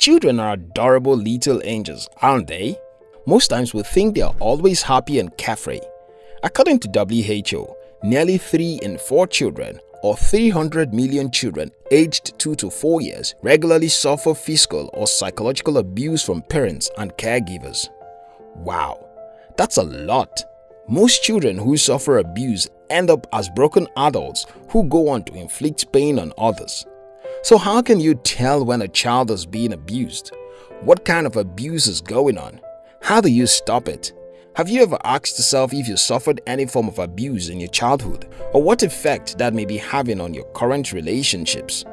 Children are adorable little angels, aren't they? Most times we think they are always happy and carefree. According to WHO, nearly 3 in 4 children or 300 million children aged 2 to 4 years regularly suffer physical or psychological abuse from parents and caregivers. Wow, that's a lot. Most children who suffer abuse end up as broken adults who go on to inflict pain on others. So how can you tell when a child is being abused? What kind of abuse is going on? How do you stop it? Have you ever asked yourself if you suffered any form of abuse in your childhood or what effect that may be having on your current relationships?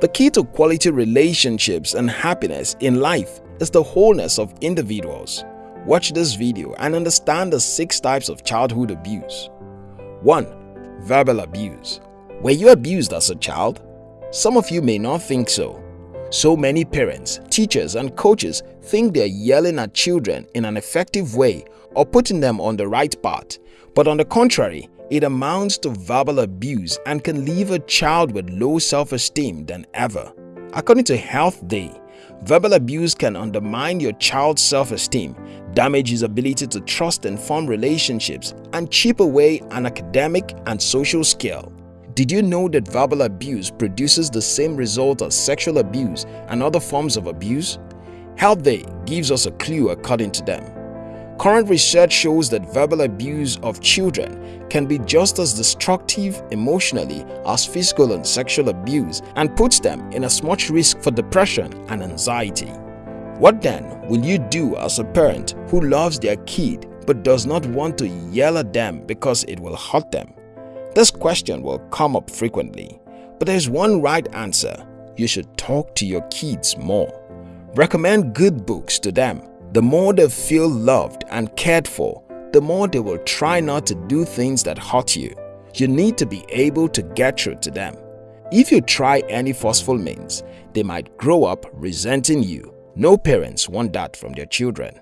The key to quality relationships and happiness in life is the wholeness of individuals. Watch this video and understand the 6 types of childhood abuse. 1. Verbal abuse Were you abused as a child? Some of you may not think so. So many parents, teachers and coaches think they're yelling at children in an effective way or putting them on the right path. But on the contrary, it amounts to verbal abuse and can leave a child with low self-esteem than ever. According to Health Day, verbal abuse can undermine your child's self-esteem, damage his ability to trust and form relationships, and chip away an academic and social skill. Did you know that verbal abuse produces the same result as sexual abuse and other forms of abuse? Health Day gives us a clue according to them. Current research shows that verbal abuse of children can be just as destructive emotionally as physical and sexual abuse and puts them in as much risk for depression and anxiety. What then will you do as a parent who loves their kid but does not want to yell at them because it will hurt them? This question will come up frequently, but there's one right answer. You should talk to your kids more. Recommend good books to them. The more they feel loved and cared for, the more they will try not to do things that hurt you. You need to be able to get through to them. If you try any forceful means, they might grow up resenting you. No parents want that from their children.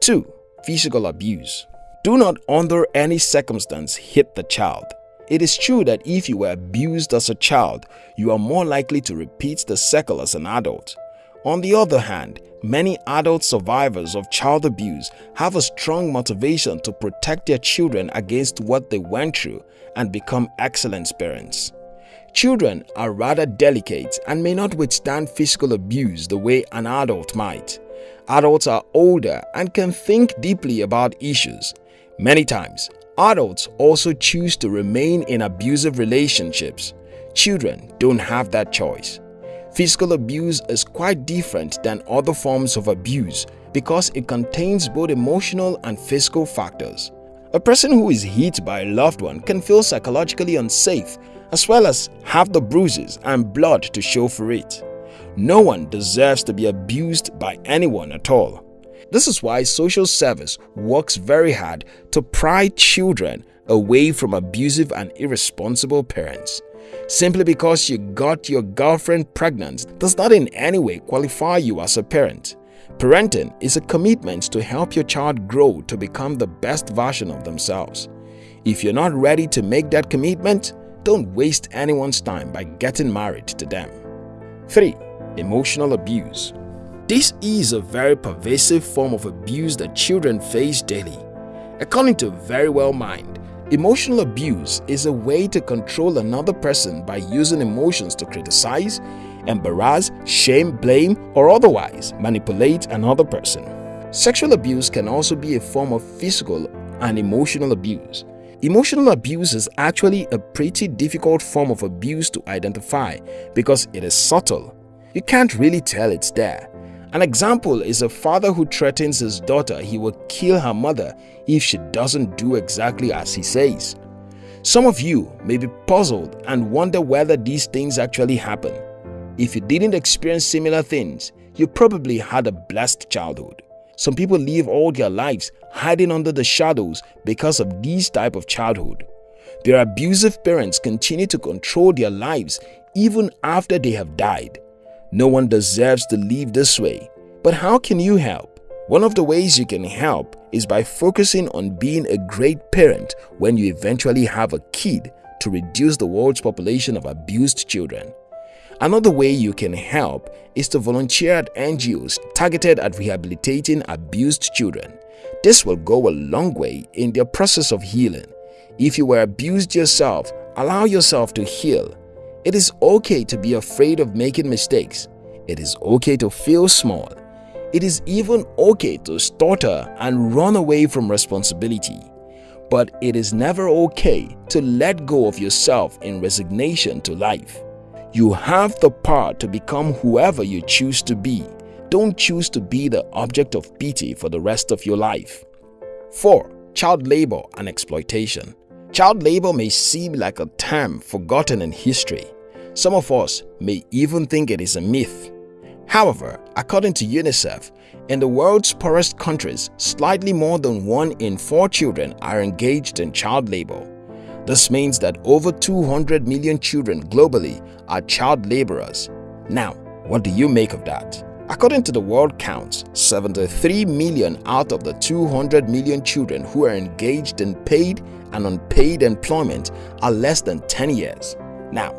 2. Physical abuse Do not under any circumstance hit the child. It is true that if you were abused as a child, you are more likely to repeat the cycle as an adult. On the other hand, many adult survivors of child abuse have a strong motivation to protect their children against what they went through and become excellent parents. Children are rather delicate and may not withstand physical abuse the way an adult might. Adults are older and can think deeply about issues. Many times, Adults also choose to remain in abusive relationships. Children don't have that choice. Physical abuse is quite different than other forms of abuse because it contains both emotional and physical factors. A person who is hit by a loved one can feel psychologically unsafe as well as have the bruises and blood to show for it. No one deserves to be abused by anyone at all. This is why social service works very hard to pry children away from abusive and irresponsible parents. Simply because you got your girlfriend pregnant does not in any way qualify you as a parent. Parenting is a commitment to help your child grow to become the best version of themselves. If you're not ready to make that commitment, don't waste anyone's time by getting married to them. 3. Emotional abuse this is a very pervasive form of abuse that children face daily. According to Verywell Mind, emotional abuse is a way to control another person by using emotions to criticize, embarrass, shame, blame, or otherwise manipulate another person. Sexual abuse can also be a form of physical and emotional abuse. Emotional abuse is actually a pretty difficult form of abuse to identify because it is subtle. You can't really tell it's there. An example is a father who threatens his daughter he will kill her mother if she doesn't do exactly as he says. Some of you may be puzzled and wonder whether these things actually happen. If you didn't experience similar things, you probably had a blessed childhood. Some people live all their lives hiding under the shadows because of these type of childhood. Their abusive parents continue to control their lives even after they have died. No one deserves to live this way. But how can you help? One of the ways you can help is by focusing on being a great parent when you eventually have a kid to reduce the world's population of abused children. Another way you can help is to volunteer at NGOs targeted at rehabilitating abused children. This will go a long way in their process of healing. If you were abused yourself, allow yourself to heal. It is okay to be afraid of making mistakes. It is okay to feel small. It is even okay to stutter and run away from responsibility. But it is never okay to let go of yourself in resignation to life. You have the power to become whoever you choose to be. Don't choose to be the object of pity for the rest of your life. 4. Child labor and exploitation Child labor may seem like a term forgotten in history. Some of us may even think it is a myth. However, according to UNICEF, in the world's poorest countries, slightly more than one in four children are engaged in child labor. This means that over 200 million children globally are child laborers. Now, what do you make of that? According to the World Counts, 73 million out of the 200 million children who are engaged in paid and unpaid employment are less than 10 years. Now,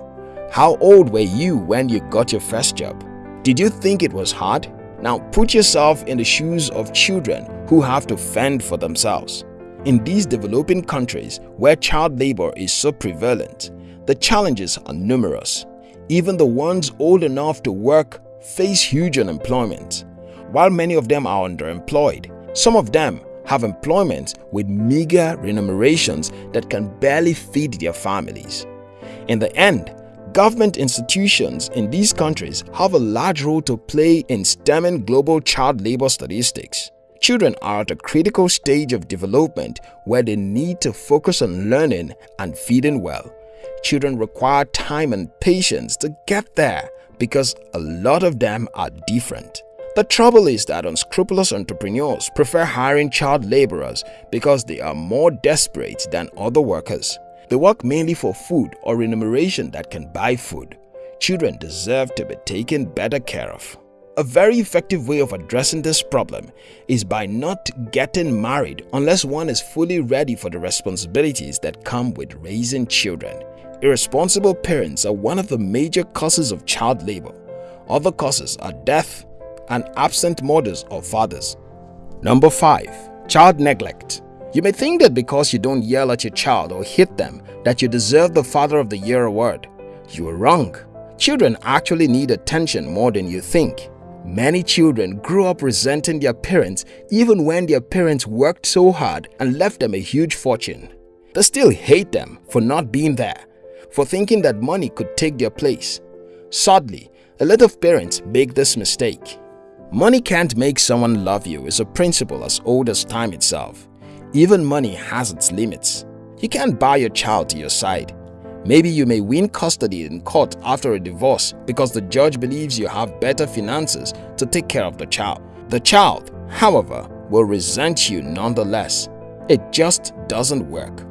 how old were you when you got your first job? Did you think it was hard? Now put yourself in the shoes of children who have to fend for themselves. In these developing countries where child labor is so prevalent, the challenges are numerous. Even the ones old enough to work face huge unemployment. While many of them are underemployed, some of them have employment with meager remunerations that can barely feed their families. In the end, government institutions in these countries have a large role to play in stemming global child labor statistics. Children are at a critical stage of development where they need to focus on learning and feeding well. Children require time and patience to get there because a lot of them are different. The trouble is that unscrupulous entrepreneurs prefer hiring child laborers because they are more desperate than other workers. They work mainly for food or remuneration that can buy food. Children deserve to be taken better care of. A very effective way of addressing this problem is by not getting married unless one is fully ready for the responsibilities that come with raising children. Irresponsible parents are one of the major causes of child labor. Other causes are death and absent mothers or fathers. Number 5. Child Neglect You may think that because you don't yell at your child or hit them that you deserve the Father of the Year award. You are wrong. Children actually need attention more than you think. Many children grew up resenting their parents even when their parents worked so hard and left them a huge fortune. They still hate them for not being there for thinking that money could take their place. Sadly, a lot of parents make this mistake. Money can't make someone love you is a principle as old as time itself. Even money has its limits. You can't buy your child to your side. Maybe you may win custody in court after a divorce because the judge believes you have better finances to take care of the child. The child, however, will resent you nonetheless. It just doesn't work.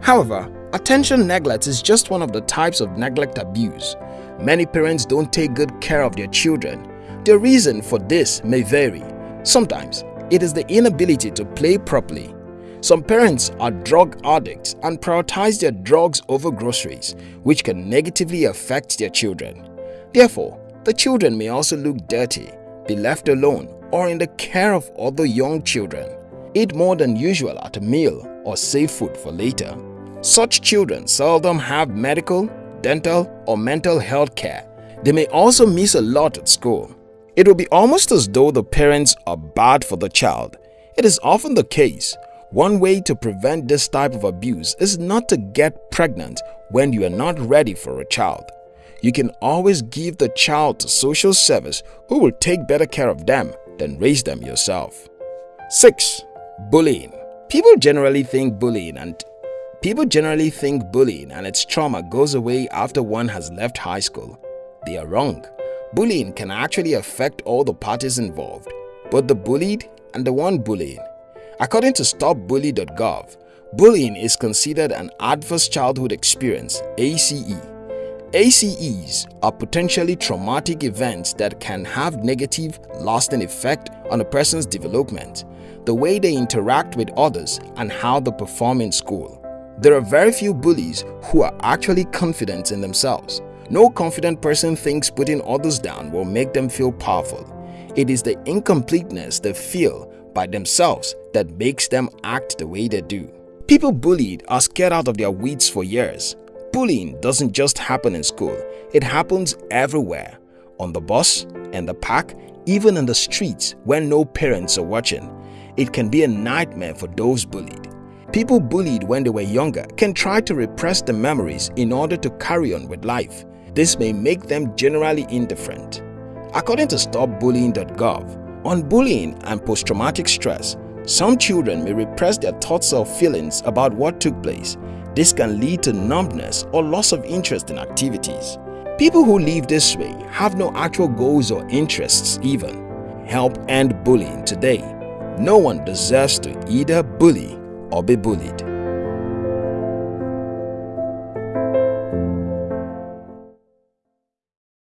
However, Attention neglect is just one of the types of neglect abuse. Many parents don't take good care of their children. The reason for this may vary. Sometimes, it is the inability to play properly. Some parents are drug addicts and prioritize their drugs over groceries, which can negatively affect their children. Therefore, the children may also look dirty, be left alone, or in the care of other young children. Eat more than usual at a meal or save food for later. Such children seldom have medical, dental, or mental health care. They may also miss a lot at school. It will be almost as though the parents are bad for the child. It is often the case. One way to prevent this type of abuse is not to get pregnant when you are not ready for a child. You can always give the child to social service who will take better care of them than raise them yourself. 6. Bullying People generally think bullying and People generally think bullying and its trauma goes away after one has left high school. They are wrong. Bullying can actually affect all the parties involved, both the bullied and the one bullying. According to StopBully.gov, bullying is considered an adverse childhood experience ACE. ACEs are potentially traumatic events that can have negative, lasting effect on a person's development, the way they interact with others, and how they perform in school. There are very few bullies who are actually confident in themselves. No confident person thinks putting others down will make them feel powerful. It is the incompleteness they feel by themselves that makes them act the way they do. People bullied are scared out of their wits for years. Bullying doesn't just happen in school, it happens everywhere. On the bus, in the park, even in the streets when no parents are watching. It can be a nightmare for those bullied. People bullied when they were younger can try to repress the memories in order to carry on with life. This may make them generally indifferent. According to StopBullying.gov, on bullying and post-traumatic stress, some children may repress their thoughts or feelings about what took place. This can lead to numbness or loss of interest in activities. People who live this way have no actual goals or interests even. Help end bullying today. No one deserves to either bully or be bullied.